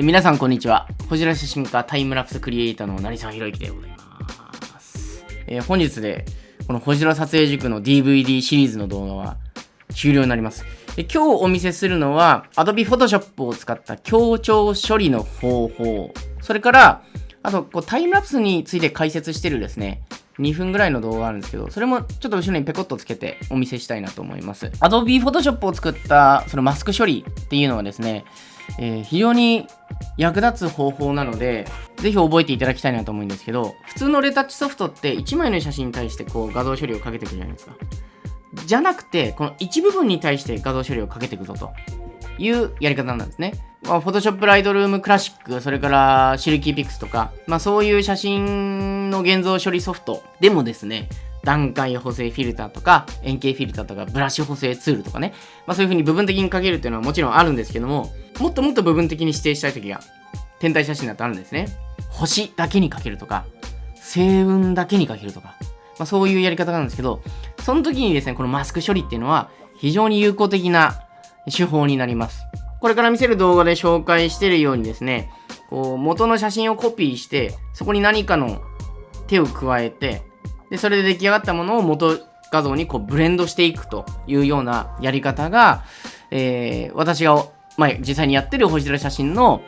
え皆さんこんにちは。こちら写真家タイムラプスクリエイターの成沢宏之でございます。えー、本日でこの星空撮影塾の DVD シリーズの動画は終了になります。で今日お見せするのは Adobe Photoshop を使った強調処理の方法。それから、あとこうタイムラプスについて解説してるですね、2分ぐらいの動画があるんですけど、それもちょっと後ろにペコッとつけてお見せしたいなと思います。Adobe Photoshop を作ったそのマスク処理っていうのはですね、えー、非常に役立つ方法なので、ぜひ覚えていただきたいなと思うんですけど、普通のレタッチソフトって1枚の写真に対してこう画像処理をかけていくじゃないですか。じゃなくて、この一部分に対して画像処理をかけていくぞというやり方なんですね。まあ、Photoshop Lightroom Classic、それからシルキーピックスとか、まあそういう写真の現像処理ソフトでもですね、段階補正フィルターとか、円形フィルターとか、ブラシ補正ツールとかね、まあそういう風に部分的にかけるっていうのはもちろんあるんですけども、もっともっと部分的に指定したい時が、天体写真だとあるんですね。星だけにかけるとか、星雲だけにかけるとか、まあそういうやり方なんですけど、その時にですね、このマスク処理っていうのは非常に有効的な手法になります。これから見せる動画で紹介してるようにですね、こう元の写真をコピーして、そこに何かの手を加えて、で、それで出来上がったものを元画像にこうブレンドしていくというようなやり方が、えー、私が、まあ、実際にやってる星空写真の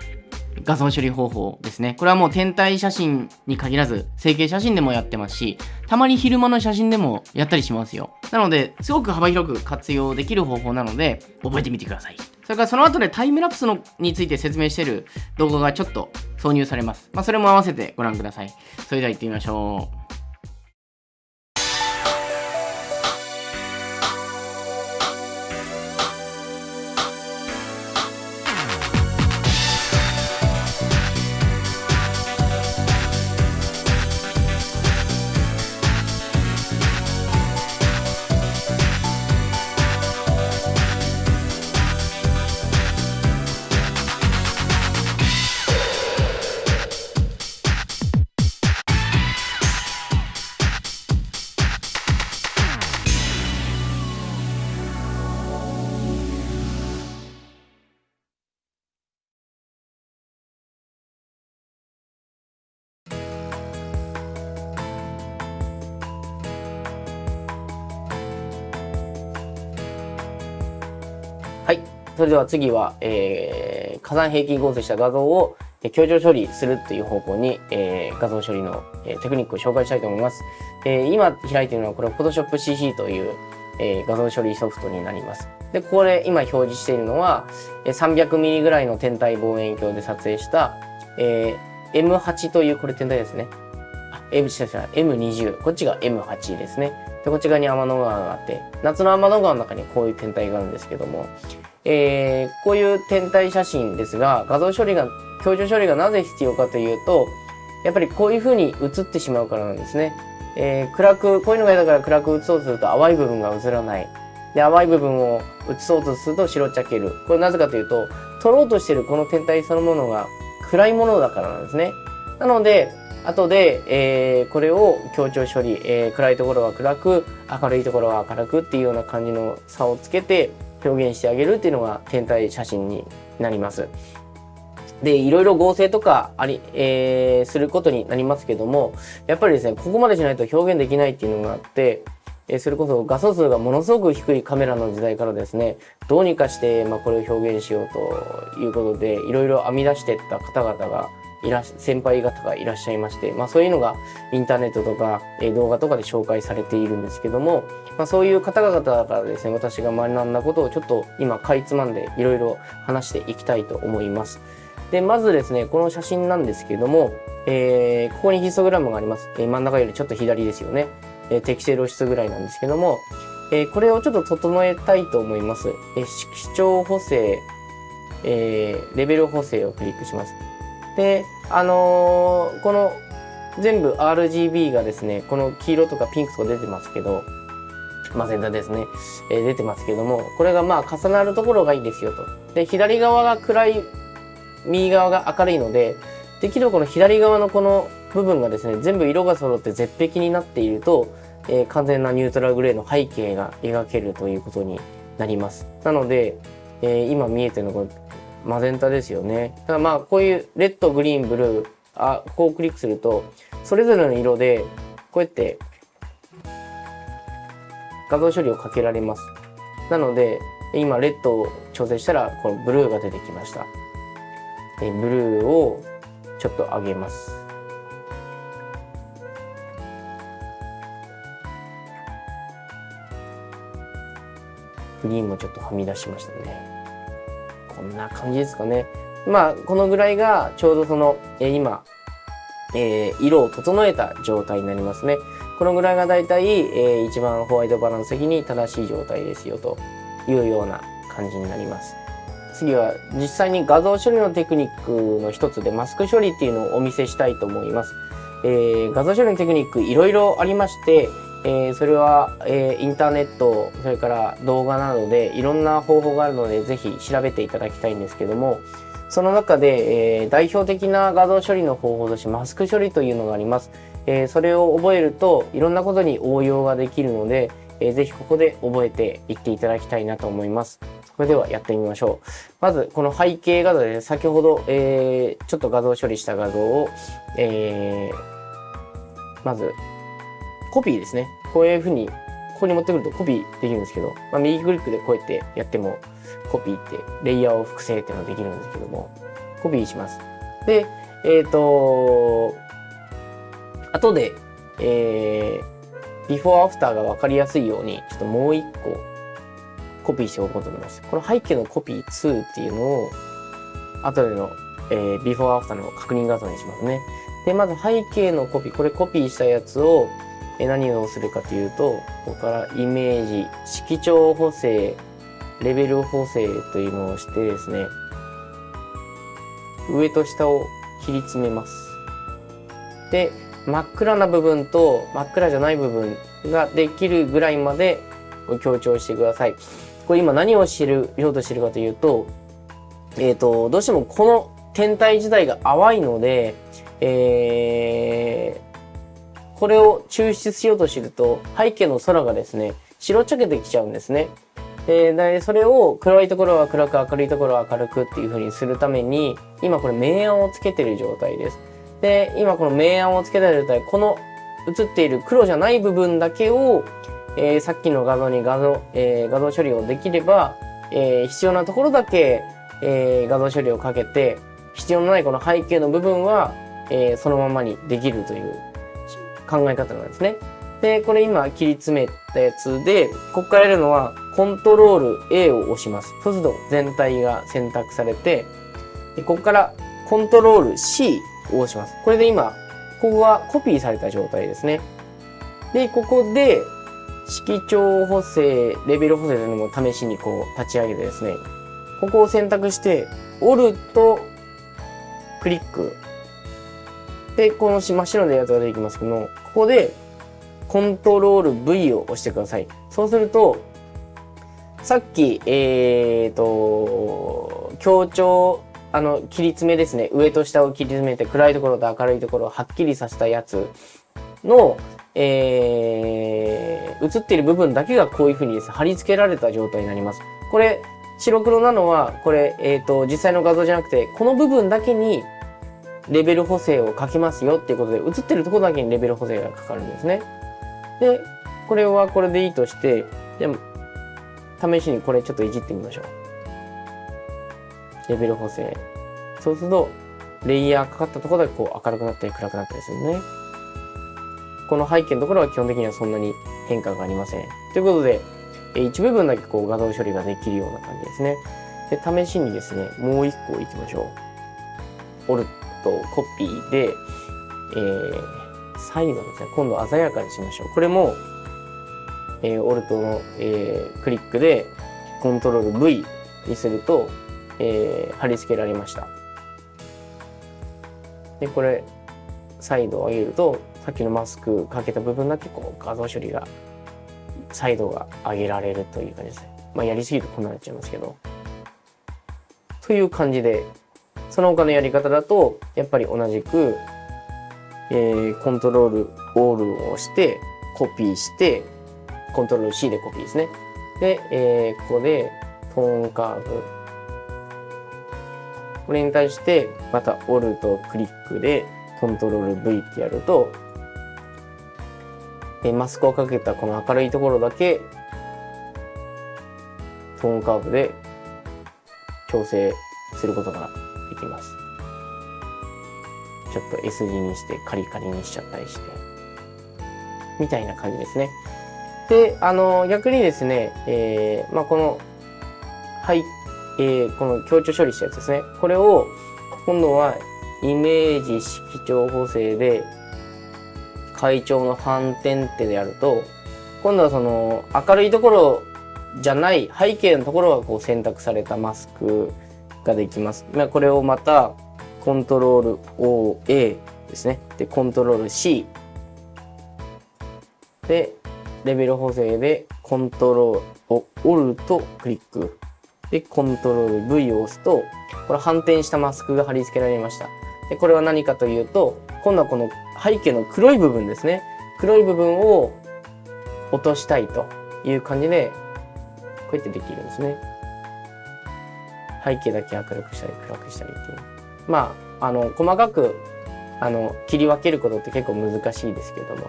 画像処理方法ですね。これはもう天体写真に限らず、成形写真でもやってますし、たまに昼間の写真でもやったりしますよ。なので、すごく幅広く活用できる方法なので、覚えてみてください。それからその後でタイムラプスのについて説明してる動画がちょっと挿入されます。まあ、それも合わせてご覧ください。それでは行ってみましょう。それでは次は、えー、火山平均合成した画像を強調処理するという方向に、えー、画像処理の、えー、テクニックを紹介したいと思います。えー、今開いているのはこれ Photoshop CC という、えー、画像処理ソフトになります。で、これ今表示しているのは、300mm ぐらいの天体望遠鏡で撮影した、えー、M8 というこれ天体ですね。あ、M、M20。こっちが M8 ですね。で、こっち側に天の川があって、夏の天の川の中にこういう天体があるんですけども、えー、こういう天体写真ですが、画像処理が、強調処理がなぜ必要かというと、やっぱりこういう風に映ってしまうからなんですね。えー、暗く、こういうのが嫌だから暗く映そうとすると淡い部分が映らない。で、淡い部分を映そうとすると白っちゃける。これなぜかというと、撮ろうとしてるこの天体そのものが暗いものだからなんですね。なので、後で、えー、これを強調処理、えー、暗いところは暗く、明るいところは明るくっていうような感じの差をつけて、表現してあげるっていうのが天体写真になります。で、いろいろ合成とかあり、えー、することになりますけども、やっぱりですね、ここまでしないと表現できないっていうのがあって、え、それこそ画素数がものすごく低いカメラの時代からですね、どうにかして、まあ、これを表現しようということで、いろいろ編み出していった方々がいら先輩方がいらっしゃいまして、まあ、そういうのがインターネットとか、えー、動画とかで紹介されているんですけども、まあ、そういう方々からですね、私が学んだことをちょっと今かいつまんでいろいろ話していきたいと思います。で、まずですね、この写真なんですけども、えー、ここにヒストグラムがあります。えー、真ん中よりちょっと左ですよね。えー、適正露出ぐらいなんですけども、えー、これをちょっと整えたいと思います。えー、視聴補正、えー、レベル補正をクリックします。で、あのー、この全部 RGB がですね、この黄色とかピンクとか出てますけど、まあ、全体ですね、えー、出てますけども、これがまあ重なるところがいいですよと。で、左側が暗い、右側が明るいので、できればこの左側のこの部分がですね、全部色が揃って絶壁になっていると、えー、完全なニュートラルグレーの背景が描けるということになります。なので、えー、今見えてるのこのマゼンタですよね。ただまあこういうレッド、グリーン、ブルー、あ、ここをクリックすると、それぞれの色で、こうやって画像処理をかけられます。なので、今レッドを調整したら、このブルーが出てきました。ブルーをちょっと上げます。グリーンもちょっとはみ出しましたね。こんな感じですかね。まあ、このぐらいがちょうどその、えー、今、えー、色を整えた状態になりますね。このぐらいがだいたい、えー、一番ホワイトバランス的に正しい状態ですよというような感じになります。次は実際に画像処理のテクニックの一つでマスク処理っていうのをお見せしたいと思います。えー、画像処理のテクニックいろいろありまして、えー、それは、えー、インターネットそれから動画などでいろんな方法があるのでぜひ調べていただきたいんですけどもその中で、えー、代表的な画像処理の方法としてマスク処理というのがあります、えそれを覚えるといろんなことに応用ができるので、えー、ぜひここで覚えていっていただきたいなと思います。それではやってみましょう。まずこの背景画像で先ほど、えちょっと画像処理した画像を、えまずコピーですね。こういうふうに、ここに持ってくるとコピーできるんですけど、まあ、右クリックでこうやってやっても、コピーって、レイヤーを複製っていうのができるんですけども、コピーします。で、えっ、ー、と、後で、えー、ビフォーアフターが分かりやすいように、ちょっともう一個、コピーしておこうと思います。この背景のコピー2っていうのを、後での、えー、ビフォーアフターの確認画像にしますね。で、まず背景のコピー、これコピーしたやつを、何をするかというとここからイメージ色調補正レベル補正というのをしてですね上と下を切り詰めます。で真っ暗な部分と真っ暗じゃない部分ができるぐらいまで強調してください。これ今何を知るようとしてるかというとえっ、ー、とどうしてもこの天体自体が淡いのでえーこれを抽出しようとすると背景の空がですね白っちゃけてきちゃうんですね。でそれを暗いところは暗く明るいところは明るくっていう風にするために今これ明暗をつけてる状態です。で今この明暗をつけた状態この映っている黒じゃない部分だけを、えー、さっきの画像に画像,、えー、画像処理をできれば、えー、必要なところだけ、え画像処理をかけて必要のないこの背景の部分は、えそのままにできるという考え方なんですね。で、これ今切り詰めたやつで、ここからやるのは、コントロール A を押します。そうすると全体が選択されて、でここからコントロール C を押します。これで今、ここがコピーされた状態ですね。で、ここで、色調補正、レベル補正というのも試しにこう立ち上げてですね、ここを選択して、オルト、クリック。で、この真っ白のやつが出てきますけども、ここでコントロール V を押してください。そうすると、さっき、えーと、強調、あの、切り詰めですね。上と下を切り詰めて、暗いところと明るいところをはっきりさせたやつの、えー、映っている部分だけがこういうふうにですね、貼り付けられた状態になります。これ、白黒なのは、これ、えっ、ー、と、実際の画像じゃなくて、この部分だけにレベル補正を書きますよっていうことで、映ってるところだけにレベル補正がかかるんですね。で、これはこれでいいとして、でも、試しにこれちょっといじってみましょう。レベル補正。そうすると、レイヤーかかったところだけこう明るくなったり暗くなったりするね。この背景のところは基本的にはそんなに変化がありません。ということで、一部分だけこう画像処理ができるような感じですね。で、試しにですね、もう一個いきましょう。オルとコピーで、えー、最後ですね、今度鮮やかにしましょう。これも、えー、オルトの、えー、クリックでコントロール V にすると、えー、貼り付けられました。で、これ、再度上げると、さっきのマスクかけた部分だけこう画像処理が、再度が上げられるという感じですね。まあ、やりすぎるとこんなになっちゃいますけど。という感じで、その他のやり方だと、やっぱり同じく、えー、コントロールオールを押して、コピーして、コントロール C でコピーですね。で、えー、ここでトーンカーブ。これに対してまたオルとクリックでコントロール V ってやるとえマスクをかけたこの明るいところだけトーンカーブで調整することができます。ちょっと S 字にしてカリカリにしちゃったりして。みたいな感じですね。であの逆にですね、えーまあ、このはいえー、この強調処理したやつですね。これを今度はイメージ色調補正で会長の反転ってでやると今度はその明るいところじゃない背景のところがこう選択されたマスクができます。まあ、これをまたコントロール OA ですね。で、コントロール C でレベル補正でコントロールをオルとクリックで、コントロール V を押すと、これ反転したマスクが貼り付けられました。で、これは何かというと、今度はこの背景の黒い部分ですね。黒い部分を落としたいという感じで、こうやってできるんですね。背景だけ明るくしたり暗くしたりっていう。まあ、あの、細かく、あの、切り分けることって結構難しいですけども、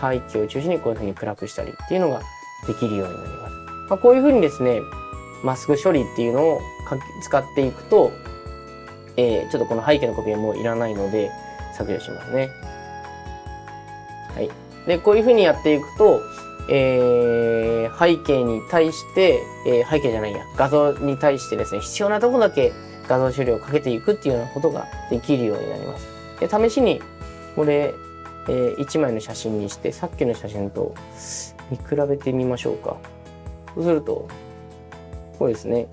背景を中心にこういうふうに暗くしたりっていうのができるようになります。まあ、こういうふうにですね、マスク処理っていうのを使っていくと、えー、ちょっとこの背景のコピーもいらないので削除しますね。はい。で、こういうふうにやっていくと、えー、背景に対して、えー、背景じゃないや、画像に対してですね、必要なとこだけ画像処理をかけていくっていうようなことができるようになります。で、試しに、これ、えー、1枚の写真にして、さっきの写真と見比べてみましょうか。そうすると、こうですね。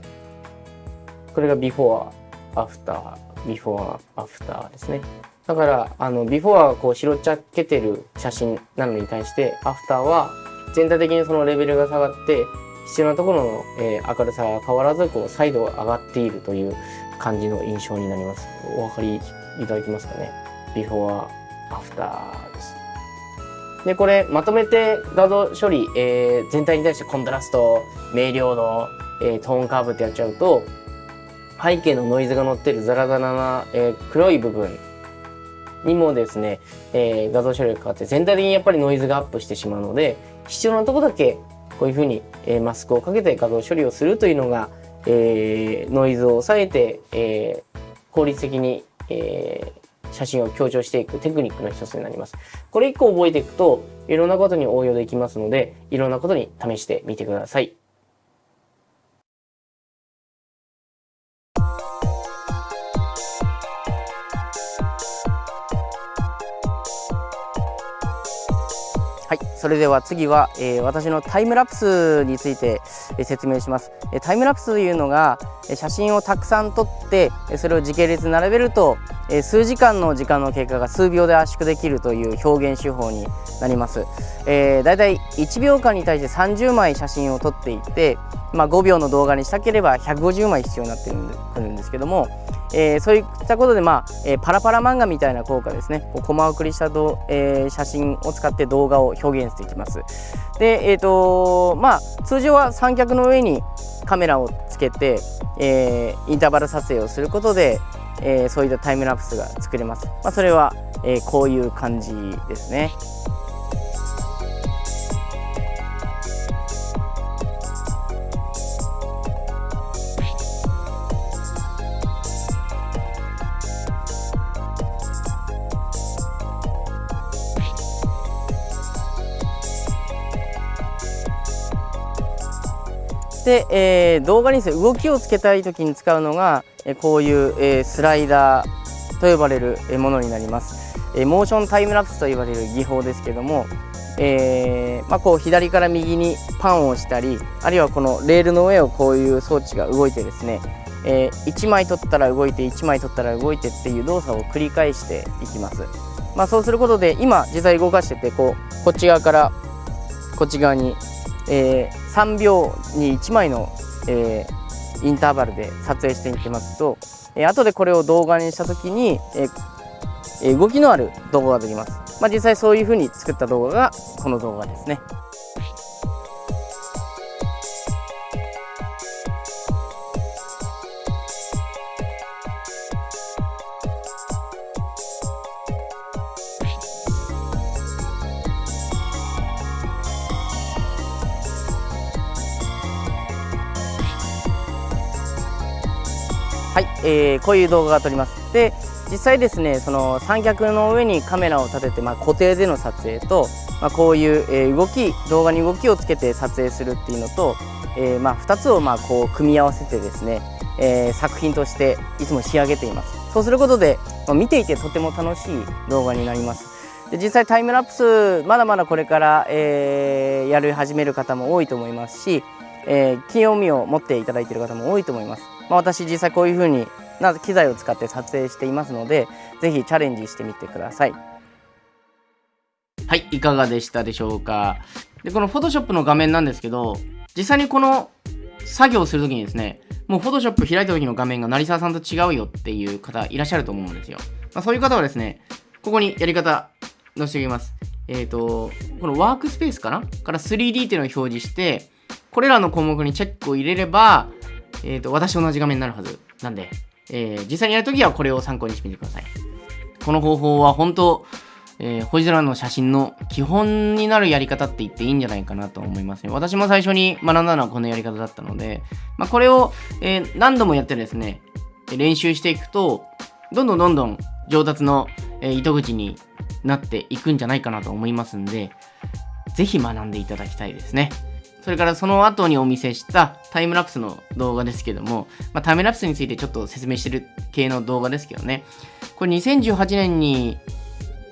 これがビフォー、アフター、ビフォー、アフターですね。だから、あの、ビフォーはこう白っちゃけてる写真なのに対して、アフターは全体的にそのレベルが下がって、必要なところの、え、明るさが変わらず、こう、再度上がっているという感じの印象になります。お分かりいただけますかね？ビフォー、アフターです。で、これ、まとめて画像処理、えー、全体に対してコントラスト、明瞭度、えー、トーンカーブってやっちゃうと、背景のノイズが乗ってるザラザラな、えー、黒い部分にもですね、えー、画像処理がかかって全体的にやっぱりノイズがアップしてしまうので、必要なとこだけこういうふうに、え、マスクをかけて画像処理をするというのが、えー、ノイズを抑えて、えー、効率的に、えー、写真を強調していくテクニックの一つになります。これ1個覚えていくといろんなことに応用できますので、いろんなことに試してみてください。それでは次は、えー、私のタイムラプスについて、え、説明します、え、タイムラプスというのが、え写真をたくさん撮ってそれを時系列並べると、え数時間の時間の経過が数秒で圧縮できるという表現手法になります、えー、だいたい1秒間に対して30枚写真を撮っていて、まあ、5秒の動画にしたければ150枚必要になってくるんですけどもえー、そういったことで、まあえー、パラパラ漫画みたいな効果ですね。こうコマ送りしたど、えー、写真を使って動画を表現していきます。でえっ、とまあ通常は三脚の上にカメラをつけて、えインターバル撮影をすることで、えそういったタイムラプスが作れます、まあ、それは、えこういう感じですね。で、えー、動画にですね動きをつけたい時に使うのが、えこういう、えスライダーと呼ばれるものになります、えモーションタイムラプスと呼ばれる技法ですけども、えー、まあ、こう左から右にパンをしたりあるいはこのレールの上をこういう装置が動いてですね、えー、1枚取ったら動いて1枚取ったら動いてっていう動作を繰り返していきます、まあ、そうすることで今実際動かしててこうこっち側からこっち側にえー、3秒に1枚の、えー、インターバルで撮影していきますと、えー、後でこれを動画にした時に、えー、動きのある動画ができます、まあ、実際そういうふうに作った動画がこの動画ですね。はい、えー、こういう動画が撮ります。で実際ですねその三脚の上にカメラを立てて、まあ、固定での撮影と、まあ、こういう、えー、動き動画に動きをつけて撮影するっていうのと、えー、まあ、2つをまあこう組み合わせてですね、えー、作品としていつも仕上げています。そうすることで、ま、見ていてとても楽しい動画になります。で実際タイムラプスまだまだこれから、えー、やり始める方も多いと思いますし、えー、興味を持っていただいている方も多いと思います、まあ、私実際こういうふうにな機材を使って撮影していますので是非チャレンジしてみてください。はいいかがでしたでしょうか。でこの Photoshop の画面なんですけど実際にこの作業をするときにですねもう Photoshop 開いた時の画面が成沢さんと違うよっていう方いらっしゃると思うんですよ、まあ、そういう方はですねここにやり方載せておきます。えっ、ー、と、このワークスペースかな？から 3D っていうのを表示して、これらの項目にチェックを入れれば、えっ、ー、と、私と同じ画面になるはずなんで、えー、実際にやるときはこれを参考にしてみてください。この方法は本当、えー、星空の写真の基本になるやり方って言っていいんじゃないかなと思いますね。私も最初に学んだのはこのやり方だったので、まあ、これを、えー、何度もやってですね、練習していくと、どんどんどんどん上達の、えー、糸口になっていくんじゃないかなと思いますんで、ぜひ学んでいただきたいですね。それからその後にお見せしたタイムラプスの動画ですけども、まあ、タイムラプスについてちょっと説明してる系の動画ですけどね。これ2018年に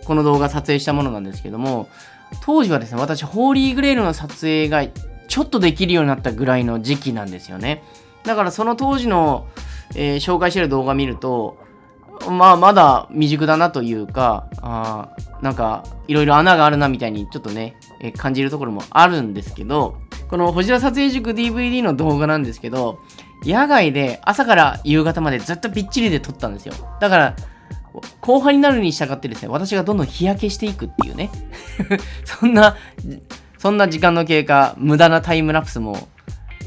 この動画撮影したものなんですけども、当時はですね、私、ホーリーグレールの撮影がちょっとできるようになったぐらいの時期なんですよね。だからその当時の、えー、紹介してる動画見ると、まあ、まだ未熟だなというか、あなんか、いろいろ穴があるなみたいにちょっとね、え感じるところもあるんですけど、この星田撮影塾 DVD の動画なんですけど、野外で朝から夕方までずっとびっちりで撮ったんですよ。だから、後半になるに従ってですね、私がどんどん日焼けしていくっていうね。そんな、そんな時間の経過、無駄なタイムラプスも、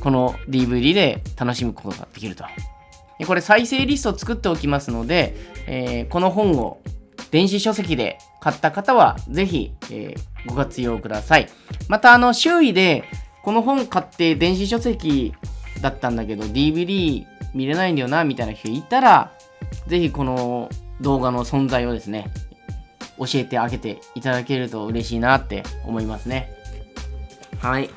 この DVD で楽しむことができるとこれ再生リストを作っておきますので、えー、この本を電子書籍で買った方はぜひ、えー、ご活用ください。また、あの、周囲でこの本買って電子書籍だったんだけど DVD 見れないんだよなみたいな人いたら、ぜひこの動画の存在をですね、教えてあげていただけると嬉しいなって思いますね。はい。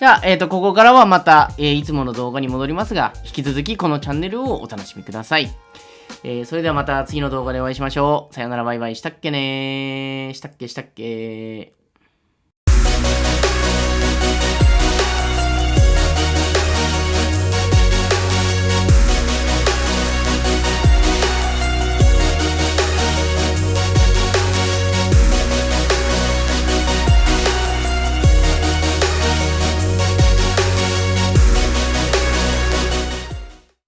じゃあ、えっ、ー、と、ここからはまた、えー、いつもの動画に戻りますが、引き続きこのチャンネルをお楽しみください。えー、それではまた次の動画でお会いしましょう。さよならバイバイしたっけねーしたっけしたっけ